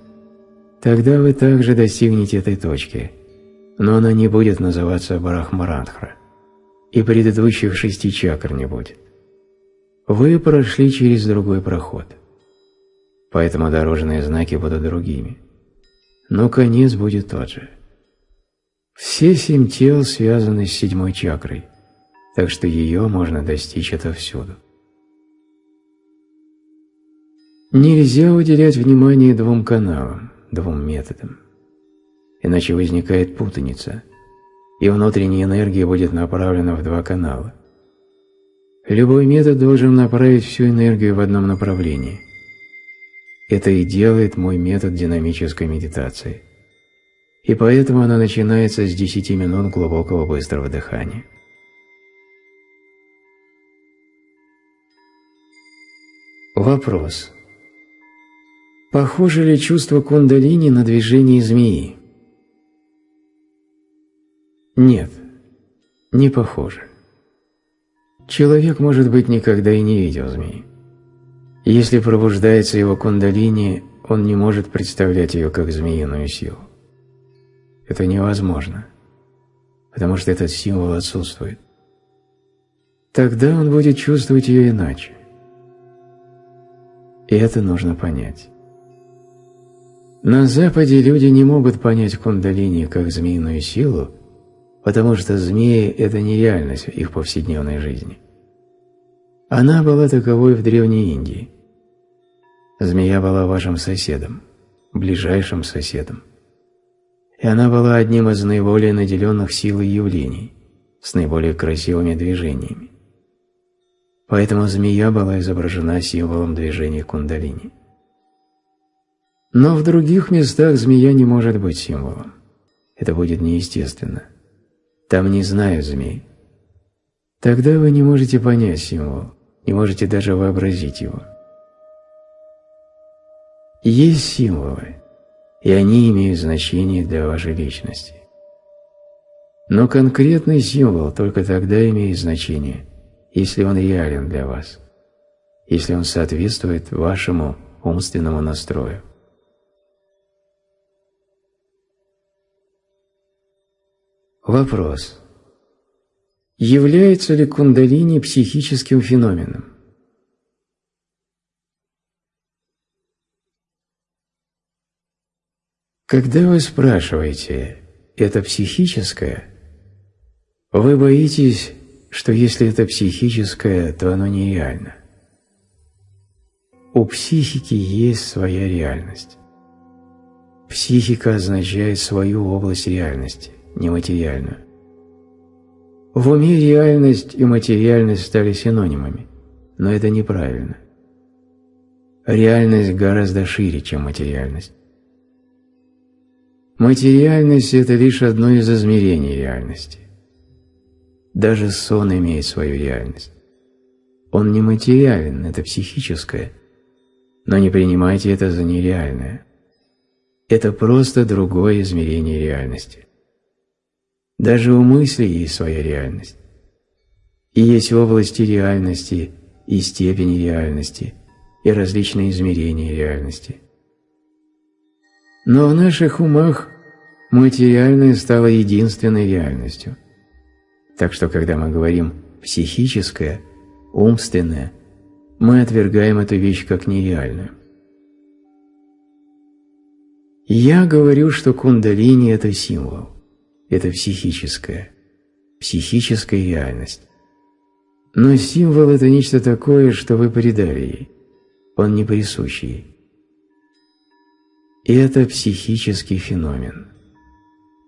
S1: тогда вы также достигнете этой точки, но она не будет называться Брахмаранхра, и предыдущих шести чакр не будет. Вы прошли через другой проход, поэтому дорожные знаки будут другими, но конец будет тот же – все семь тел связаны с седьмой чакрой, так что ее можно достичь отовсюду. Нельзя уделять внимание двум каналам, двум методам, иначе возникает путаница. и внутренняя энергия будет направлена в два канала. Любой метод должен направить всю энергию в одном направлении. Это и делает мой метод динамической медитации. И поэтому она начинается с 10 минут глубокого быстрого дыхания. Вопрос. Похоже ли чувство кундалини на движение змеи? Нет, не похоже. Человек, может быть, никогда и не видел змеи. Если пробуждается его кундалини, он не может представлять ее как змеиную силу. Это невозможно, потому что этот символ отсутствует. Тогда он будет чувствовать ее иначе. И это нужно понять. На Западе люди не могут понять кундалини как змеиную силу, потому что змеи – это не реальность их повседневной жизни. Она была таковой в Древней Индии. Змея была вашим соседом, ближайшим соседом. И она была одним из наиболее наделенных силой явлений, с наиболее красивыми движениями. Поэтому змея была изображена символом движения кундалини. Но в других местах змея не может быть символом. Это будет неестественно. Там не знаю змей. Тогда вы не можете понять символ, не можете даже вообразить его. Есть символы, и они имеют значение для вашей личности. Но конкретный символ только тогда имеет значение, если он реален для вас, если он соответствует вашему умственному настрою. Вопрос. Является ли кундалини психическим феноменом? Когда вы спрашиваете «это психическое?», вы боитесь, что если это психическое, то оно нереально. У психики есть своя реальность. Психика означает свою область реальности нематериальную. В уме реальность и материальность стали синонимами, но это неправильно. Реальность гораздо шире, чем материальность. Материальность – это лишь одно из измерений реальности. Даже сон имеет свою реальность. Он не материален, это психическое, но не принимайте это за нереальное. Это просто другое измерение реальности. Даже у мысли есть своя реальность. И есть области реальности, и степени реальности, и различные измерения реальности. Но в наших умах материальное стало единственной реальностью. Так что, когда мы говорим «психическое», «умственное», мы отвергаем эту вещь как нереальную. Я говорю, что кундалини – это символ это психическая, психическая реальность. Но символ – это нечто такое, что вы придали ей, он не присущ ей. И это психический феномен.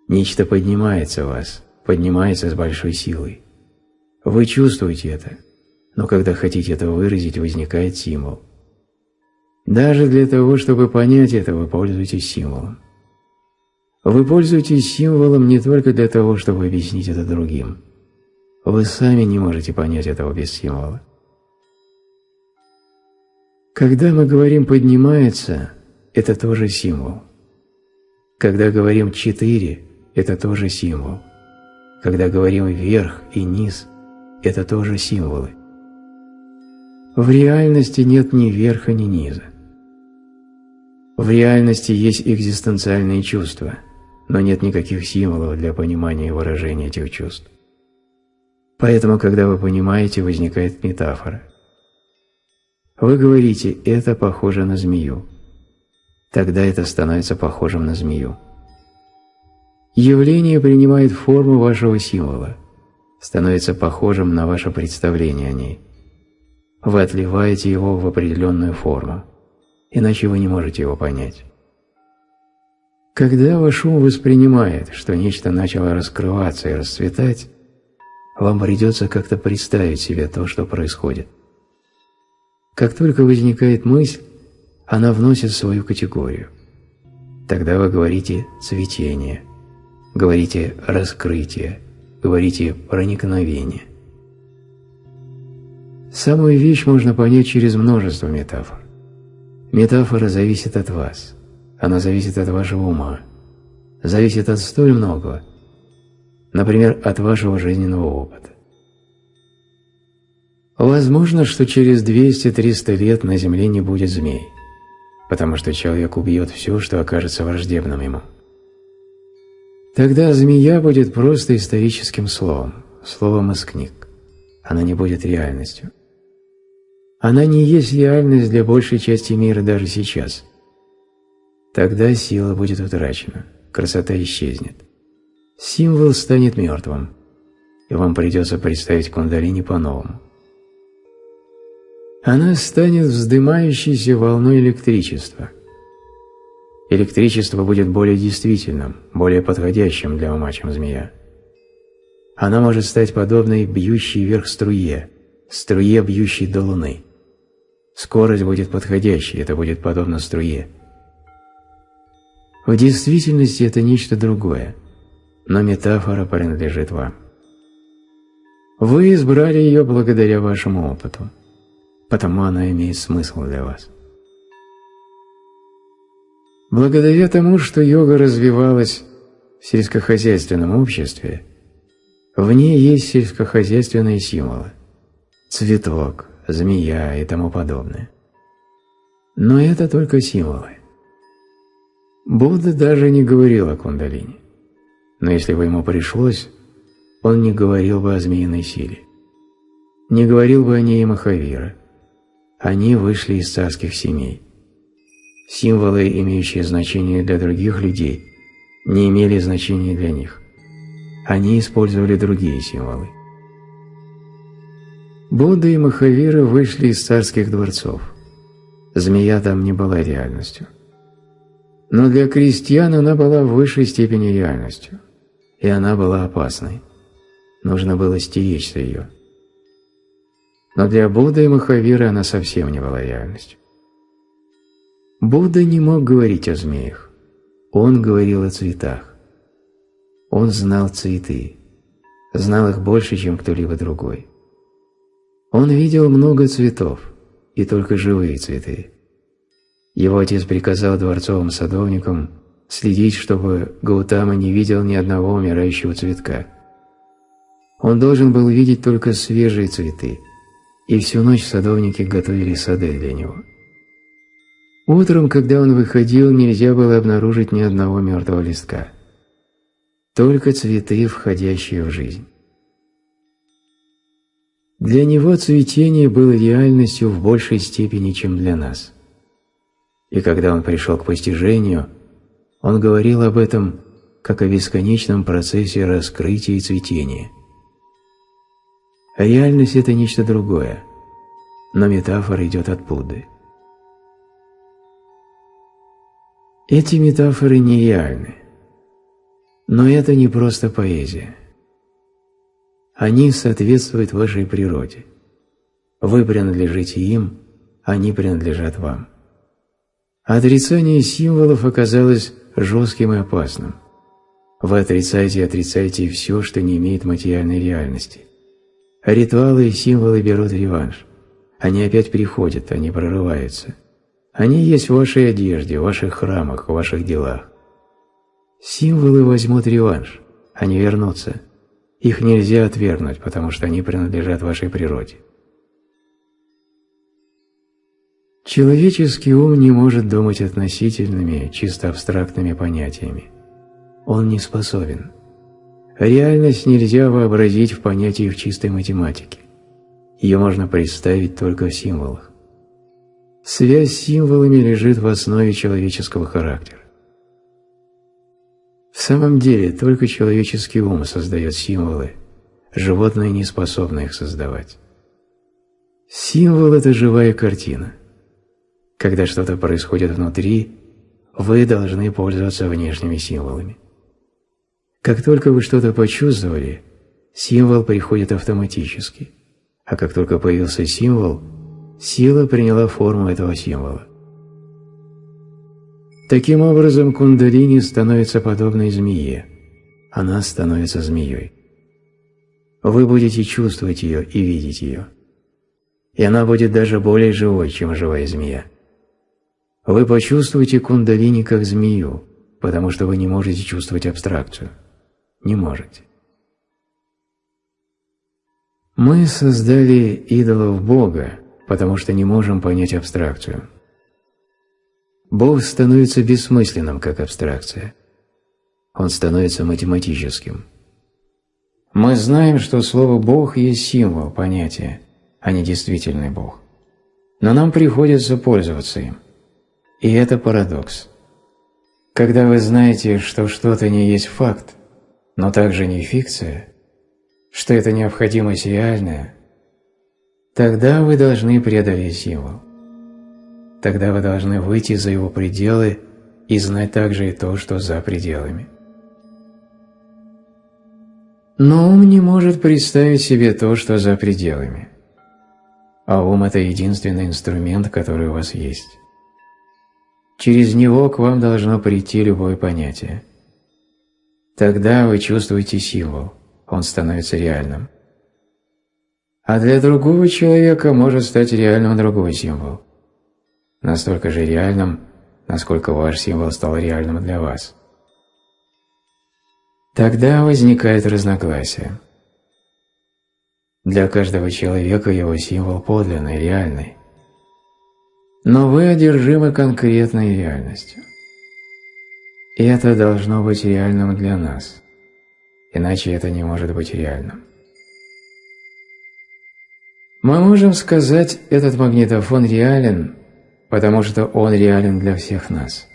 S1: Нечто поднимается в вас, поднимается с большой силой. Вы чувствуете это, но когда хотите это выразить, возникает символ. Даже для того, чтобы понять это, вы пользуетесь символом. Вы пользуетесь символом не только для того, чтобы объяснить это другим. Вы сами не можете понять этого без символа. Когда мы говорим «поднимается», это тоже символ. Когда говорим «четыре», это тоже символ. Когда говорим «вверх» и «низ», это тоже символы. В реальности нет ни верха, ни низа. В реальности есть экзистенциальные чувства – но нет никаких символов для понимания и выражения этих чувств. Поэтому, когда вы понимаете, возникает метафора. Вы говорите «это похоже на змею». Тогда это становится похожим на змею. Явление принимает форму вашего символа, становится похожим на ваше представление о ней. Вы отливаете его в определенную форму, иначе вы не можете его понять. Когда ваш ум воспринимает, что нечто начало раскрываться и расцветать, вам придется как-то представить себе то, что происходит. Как только возникает мысль, она вносит свою категорию. Тогда вы говорите «цветение», говорите «раскрытие», говорите «проникновение». Самую вещь можно понять через множество метафор. Метафора зависит от вас, она зависит от вашего ума, зависит от столь многого, например, от вашего жизненного опыта. Возможно, что через 200-300 лет на Земле не будет змей, потому что человек убьет все, что окажется враждебным ему. Тогда змея будет просто историческим словом, словом из книг. Она не будет реальностью. Она не есть реальность для большей части мира даже сейчас. Тогда сила будет утрачена, красота исчезнет. Символ станет мертвым, и вам придется представить кундалини по-новому. Она станет вздымающейся волной электричества. Электричество будет более действительным, более подходящим для ума, чем змея. Она может стать подобной бьющей вверх струе, струе, бьющей до луны. Скорость будет подходящей, это будет подобно струе. В действительности это нечто другое, но метафора принадлежит вам. Вы избрали ее благодаря вашему опыту, потому она имеет смысл для вас. Благодаря тому, что йога развивалась в сельскохозяйственном обществе, в ней есть сельскохозяйственные символы – цветок, змея и тому подобное. Но это только символы. Будда даже не говорил о кундалине. Но если бы ему пришлось, он не говорил бы о змеиной силе. Не говорил бы о ней Махавира. Они вышли из царских семей. Символы, имеющие значение для других людей, не имели значения для них. Они использовали другие символы. Будда и Махавира вышли из царских дворцов. Змея там не была реальностью. Но для крестьян она была в высшей степени реальностью. И она была опасной. Нужно было стеречься ее. Но для Будды и Махавиры она совсем не была реальностью. Будда не мог говорить о змеях. Он говорил о цветах. Он знал цветы. Знал их больше, чем кто-либо другой. Он видел много цветов, и только живые цветы. Его отец приказал дворцовым садовникам следить, чтобы Гаутама не видел ни одного умирающего цветка. Он должен был видеть только свежие цветы, и всю ночь садовники готовили сады для него. Утром, когда он выходил, нельзя было обнаружить ни одного мертвого листка. Только цветы, входящие в жизнь. Для него цветение было реальностью в большей степени, чем для нас. И когда он пришел к постижению, он говорил об этом как о бесконечном процессе раскрытия и цветения. Реальность – это нечто другое, но метафора идет от Будды. Эти метафоры нереальны, но это не просто поэзия. Они соответствуют вашей природе. Вы принадлежите им, они принадлежат вам. Отрицание символов оказалось жестким и опасным. Вы отрицаете и отрицаете все, что не имеет материальной реальности. Ритуалы и символы берут реванш. Они опять приходят, они прорываются. Они есть в вашей одежде, в ваших храмах, в ваших делах. Символы возьмут реванш, они вернутся. Их нельзя отвергнуть, потому что они принадлежат вашей природе. Человеческий ум не может думать относительными, чисто абстрактными понятиями. Он не способен. Реальность нельзя вообразить в понятии в чистой математике. Ее можно представить только в символах. Связь с символами лежит в основе человеческого характера. В самом деле, только человеческий ум создает символы, животные не способны их создавать. Символ – это живая картина. Когда что-то происходит внутри, вы должны пользоваться внешними символами. Как только вы что-то почувствовали, символ приходит автоматически, а как только появился символ, сила приняла форму этого символа. Таким образом, кундалини становится подобной змее, она становится змеей. Вы будете чувствовать ее и видеть ее. И она будет даже более живой, чем живая змея. Вы почувствуете кундалини как змею, потому что вы не можете чувствовать абстракцию. Не можете. Мы создали идолов Бога, потому что не можем понять абстракцию. Бог становится бессмысленным, как абстракция. Он становится математическим. Мы знаем, что слово «Бог» есть символ, понятие, а не действительный Бог. Но нам приходится пользоваться им – и это парадокс. Когда вы знаете, что что-то не есть факт, но также не фикция, что это необходимость реальная, тогда вы должны преодолеть символ. Тогда вы должны выйти за его пределы и знать также и то, что за пределами. Но ум не может представить себе то, что за пределами. А ум – это единственный инструмент, который у вас есть. Через него к вам должно прийти любое понятие. Тогда вы чувствуете символ, он становится реальным. А для другого человека может стать реальным другой символ. Настолько же реальным, насколько ваш символ стал реальным для вас. Тогда возникает разногласие. Для каждого человека его символ подлинный, реальный. Но вы одержимы конкретной реальностью. И это должно быть реальным для нас, иначе это не может быть реальным. Мы можем сказать, этот магнитофон реален, потому что он реален для всех нас.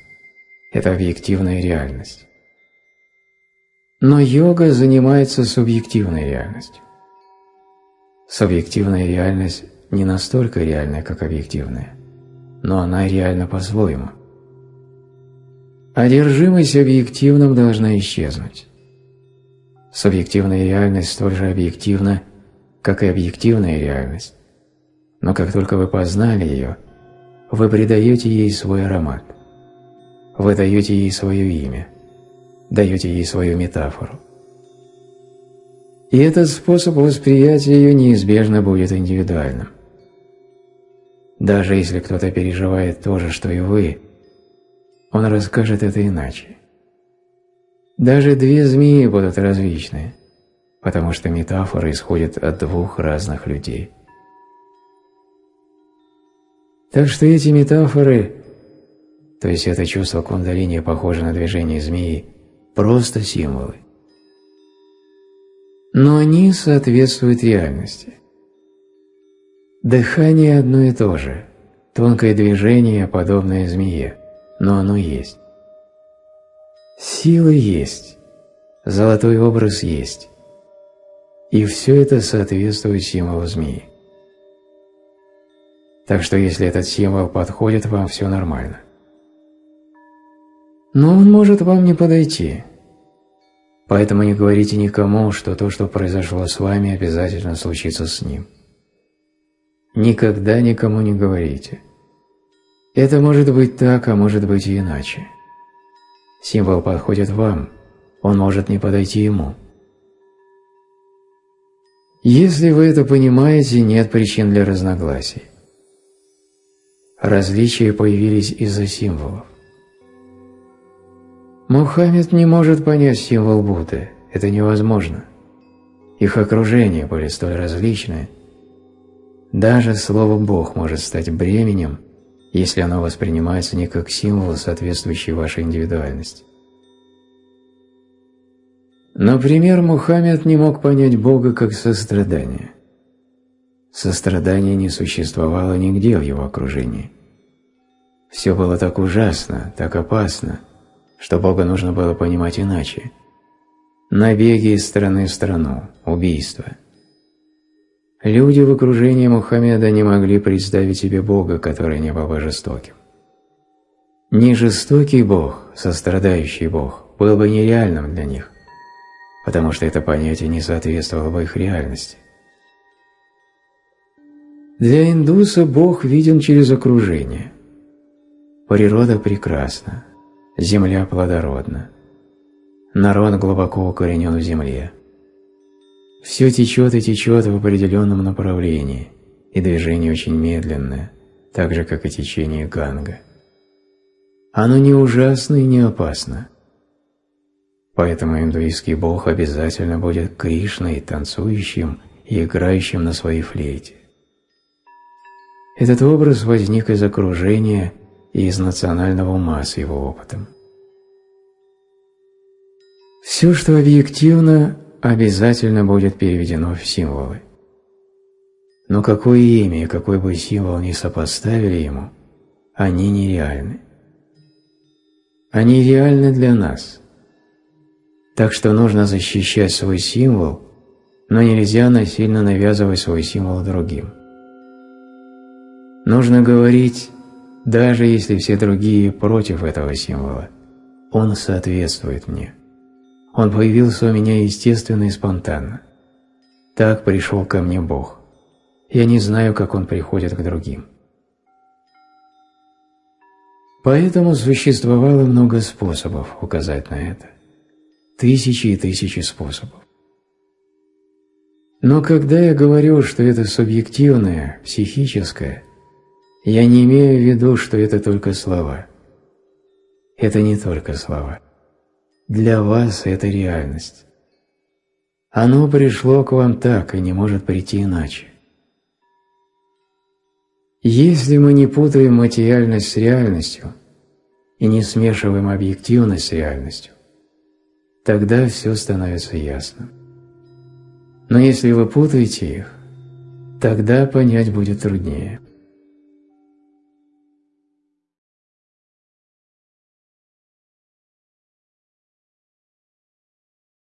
S1: Это объективная реальность. Но йога занимается субъективной реальностью. Субъективная реальность не настолько реальная, как объективная но она реальна по-своему. Одержимость объективным должна исчезнуть. Субъективная реальность столь же объективна, как и объективная реальность, но как только вы познали ее, вы придаете ей свой аромат, вы даете ей свое имя, даете ей свою метафору. И этот способ восприятия ее неизбежно будет индивидуальным. Даже если кто-то переживает то же, что и вы, он расскажет это иначе. Даже две змеи будут различны, потому что метафора исходит от двух разных людей. Так что эти метафоры, то есть это чувство кундалини похоже на движение змеи, просто символы. Но они соответствуют реальности. Дыхание одно и то же, тонкое движение, подобное змее, но оно есть. Сила есть, золотой образ есть, и все это соответствует символу змеи. Так что если этот символ подходит вам, все нормально. Но он может вам не подойти. Поэтому не говорите никому, что то, что произошло с вами, обязательно случится с ним. Никогда никому не говорите. Это может быть так, а может быть и иначе. Символ подходит вам, он может не подойти ему. Если вы это понимаете, нет причин для разногласий. Различия появились из-за символов. Мухаммед не может понять символ Будды, это невозможно. Их окружения были столь различны, даже слово «Бог» может стать бременем, если оно воспринимается не как символ, соответствующий вашей индивидуальности. Например, Мухаммед не мог понять Бога как сострадание. Сострадание не существовало нигде в его окружении. Все было так ужасно, так опасно, что Бога нужно было понимать иначе. Набеги из страны в страну, убийства – Люди в окружении Мухаммеда не могли представить себе Бога, который не был бы жестоким. Не жестокий Бог, сострадающий Бог, был бы нереальным для них, потому что это понятие не соответствовало бы их реальности. Для индуса Бог виден через окружение. Природа прекрасна, земля плодородна, народ глубоко укоренен в земле. Все течет и течет в определенном направлении, и движение очень медленное, так же, как и течение Ганга. Оно не ужасно и не опасно. Поэтому индуистский бог обязательно будет Кришной, танцующим и играющим на своей флейте. Этот образ возник из окружения и из национального ума с его опытом. Все, что объективно, обязательно будет переведено в символы. Но какое имя и какой бы символ ни сопоставили ему, они нереальны. Они реальны для нас. Так что нужно защищать свой символ, но нельзя насильно навязывать свой символ другим. Нужно говорить, даже если все другие против этого символа, он соответствует мне. Он появился у меня естественно и спонтанно. Так пришел ко мне Бог. Я не знаю, как он приходит к другим. Поэтому существовало много способов указать на это. Тысячи и тысячи способов. Но когда я говорю, что это субъективное, психическое – я не имею в виду, что это только слова. Это не только слова. Для вас это реальность. Оно пришло к вам так и не может прийти иначе. Если мы не путаем материальность с реальностью и не смешиваем объективность с реальностью, тогда все становится ясным. Но если вы путаете их, тогда понять будет труднее –